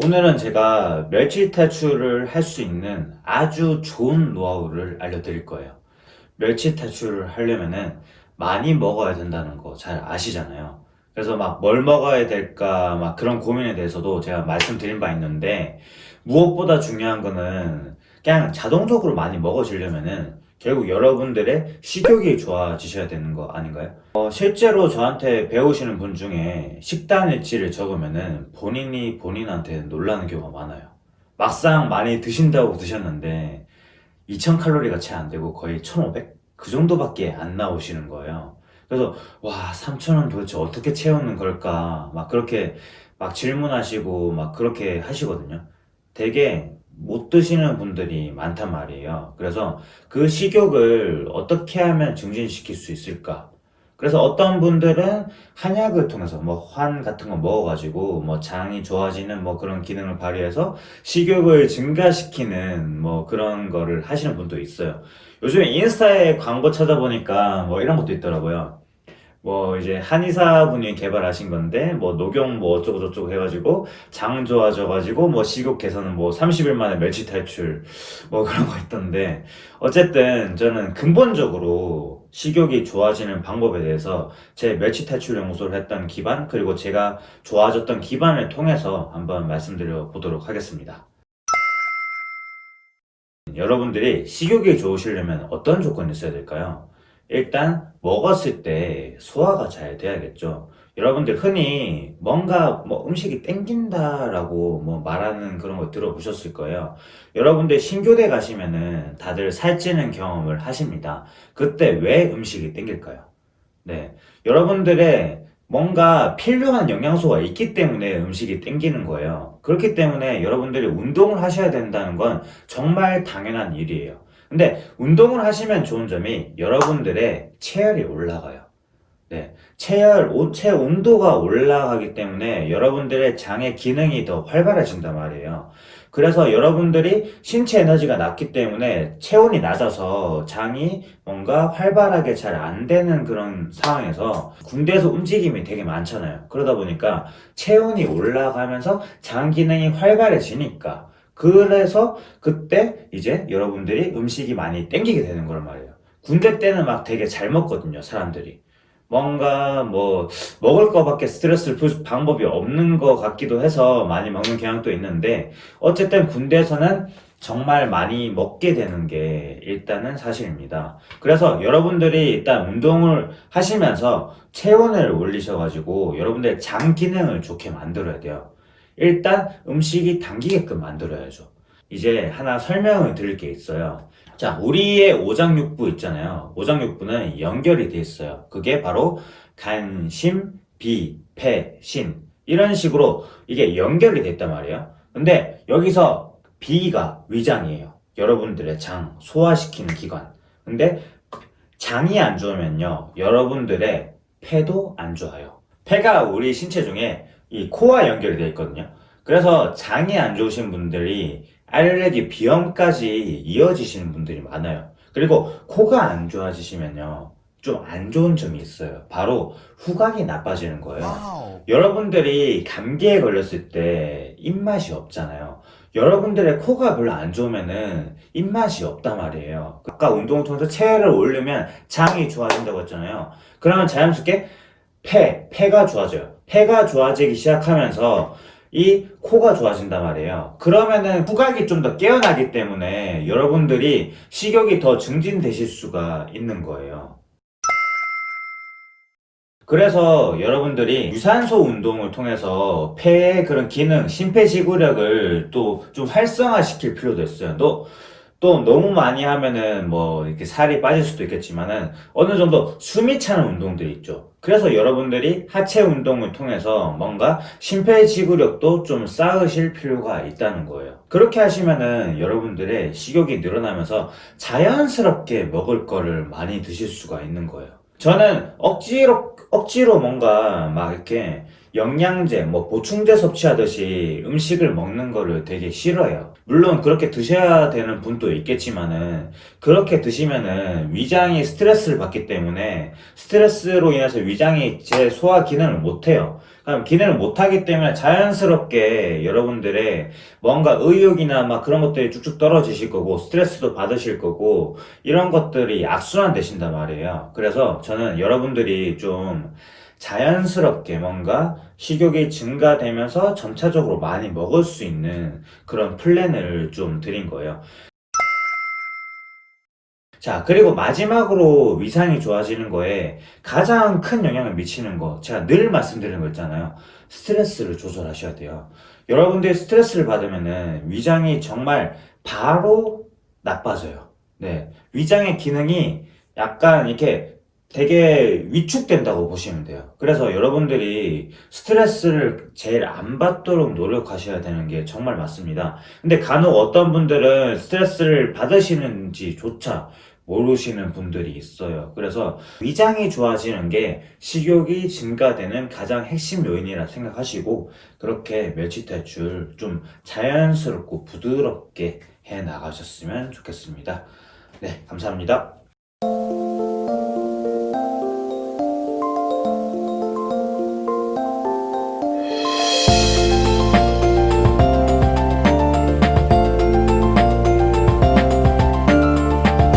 오늘은 제가 멸치 탈출을 할 수 있는 아주 좋은 노하우를 알려드릴 거예요. 멸치 탈출을 하려면 은 많이 먹어야 된다는 거 잘 아시잖아요. 그래서 막 뭘 먹어야 될까 막 그런 고민에 대해서도 제가 말씀드린 바 있는데 무엇보다 중요한 거는 그냥 자동적으로 많이 먹어지려면은 결국 여러분들의 식욕이 좋아지셔야 되는 거 아닌가요? 어, 실제로 저한테 배우시는 분 중에 식단 일지를 적으면은 본인이 본인한테 놀라는 경우가 많아요. 막상 많이 드신다고 드셨는데 2000칼로리가 채 안 되고 거의 1500? 그 정도밖에 안 나오시는 거예요. 그래서 와 3000은 도대체 어떻게 채우는 걸까 막 그렇게 막 질문하시고 막 그렇게 하시거든요. 되게 못 드시는 분들이 많단 말이에요. 그래서 그 식욕을 어떻게 하면 증진시킬 수 있을까? 그래서 어떤 분들은 한약을 통해서 뭐 환 같은 거 먹어가지고 뭐 장이 좋아지는 뭐 그런 기능을 발휘해서 식욕을 증가시키는 뭐 그런 거를 하시는 분도 있어요. 요즘에 인스타에 광고 찾아보니까 뭐 이런 것도 있더라고요. 뭐 이제 한의사분이 개발하신 건데 뭐 녹용 뭐 어쩌고 저쩌고 해가지고 장 좋아져가지고 뭐 식욕 개선은 뭐 30일 만에 멸치 탈출 뭐 그런 거 있던데 어쨌든 저는 근본적으로 식욕이 좋아지는 방법에 대해서 제 멸치 탈출 연구소를 했던 기반 그리고 제가 좋아졌던 기반을 통해서 한번 말씀드려 보도록 하겠습니다. 여러분들이 식욕이 좋으시려면 어떤 조건이 있어야 될까요? 일단 먹었을 때 소화가 잘 돼야겠죠. 여러분들 흔히 뭔가 뭐 음식이 땡긴다라고 뭐 말하는 그런 거 들어보셨을 거예요. 여러분들 신교대 가시면은 다들 살찌는 경험을 하십니다. 그때 왜 음식이 땡길까요? 네. 여러분들의 뭔가 필요한 영양소가 있기 때문에 음식이 땡기는 거예요. 그렇기 때문에 여러분들이 운동을 하셔야 된다는 건 정말 당연한 일이에요. 근데 운동을 하시면 좋은 점이 여러분들의 체열이 올라가요. 네, 체열, 체 온도가 올라가기 때문에 여러분들의 장의 기능이 더 활발해진단 말이에요. 그래서 여러분들이 신체 에너지가 낮기 때문에 체온이 낮아서 장이 뭔가 활발하게 잘 안 되는 그런 상황에서 군대에서 움직임이 되게 많잖아요. 그러다 보니까 체온이 올라가면서 장 기능이 활발해지니까 그래서 그때 이제 여러분들이 음식이 많이 땡기게 되는 거란 말이에요. 군대 때는 막 되게 잘 먹거든요, 사람들이. 뭔가 뭐 먹을 거밖에 스트레스를 풀 방법이 없는 것 같기도 해서 많이 먹는 경향도 있는데 어쨌든 군대에서는 정말 많이 먹게 되는 게 일단은 사실입니다. 그래서 여러분들이 일단 운동을 하시면서 체온을 올리셔가지고 여러분들의 장 기능을 좋게 만들어야 돼요. 일단 음식이 당기게끔 만들어야죠. 이제 하나 설명을 드릴 게 있어요. 자, 우리의 오장육부 있잖아요. 오장육부는 연결이 돼 있어요. 그게 바로 간, 심, 비, 폐, 신 이런 식으로 이게 연결이 됐단 말이에요. 근데 여기서 비가 위장이에요. 여러분들의 장, 소화시키는 기관. 근데 장이 안 좋으면요. 여러분들의 폐도 안 좋아요. 폐가 우리 신체 중에 이 코와 연결이 되어 있거든요. 그래서 장이 안 좋으신 분들이 알레르기 비염까지 이어지시는 분들이 많아요. 그리고 코가 안 좋아지시면요. 좀 안 좋은 점이 있어요. 바로 후각이 나빠지는 거예요. wow. 여러분들이 감기에 걸렸을 때 입맛이 없잖아요. 여러분들의 코가 별로 안 좋으면은 입맛이 없단 말이에요. 아까 운동을 통해서 체열을 올리면 장이 좋아진다고 했잖아요. 그러면 자연스럽게 폐, 폐가 좋아져요. 폐가 좋아지기 시작하면서 이 코가 좋아진단 말이에요. 그러면은 후각이 좀 더 깨어나기 때문에 여러분들이 식욕이 더 증진되실 수가 있는 거예요. 그래서 여러분들이 유산소 운동을 통해서 폐의 그런 기능, 심폐지구력을 또 좀 활성화시킬 필요도 있어요. 또 또 너무 많이 하면은 뭐 이렇게 살이 빠질 수도 있겠지만은 어느 정도 숨이 차는 운동들이 있죠. 그래서 여러분들이 하체 운동을 통해서 뭔가 심폐지구력도 좀 쌓으실 필요가 있다는 거예요. 그렇게 하시면은 여러분들의 식욕이 늘어나면서 자연스럽게 먹을 거를 많이 드실 수가 있는 거예요. 저는 억지로 억지로 뭔가 막 이렇게 영양제, 뭐 보충제 섭취하듯이 음식을 먹는 거를 되게 싫어해요. 물론 그렇게 드셔야 되는 분도 있겠지만은 그렇게 드시면은 위장이 스트레스를 받기 때문에 스트레스로 인해서 위장이 제 소화 기능을 못해요. 그럼 기능을 못하기 때문에 자연스럽게 여러분들의 뭔가 의욕이나 막 그런 것들이 쭉쭉 떨어지실 거고 스트레스도 받으실 거고 이런 것들이 악순환 되신단 말이에요. 그래서 저는 여러분들이 좀 자연스럽게 뭔가 식욕이 증가되면서 점차적으로 많이 먹을 수 있는 그런 플랜을 좀 드린 거예요. 자, 그리고 마지막으로 위상이 좋아지는 거에 가장 큰 영향을 미치는 거, 제가 늘 말씀드리는 거 있잖아요. 스트레스를 조절하셔야 돼요. 여러분들이 스트레스를 받으면은 위장이 정말 바로 나빠져요. 네. 위장의 기능이 약간 이렇게 되게 위축된다고 보시면 돼요. 그래서 여러분들이 스트레스를 제일 안 받도록 노력하셔야 되는 게 정말 맞습니다. 근데 간혹 어떤 분들은 스트레스를 받으시는지조차 모르시는 분들이 있어요. 그래서 위장이 좋아지는 게 식욕이 증가되는 가장 핵심 요인이라 생각하시고 그렇게 멸치 탈출 좀 자연스럽고 부드럽게 해 나가셨으면 좋겠습니다. 네, 감사합니다.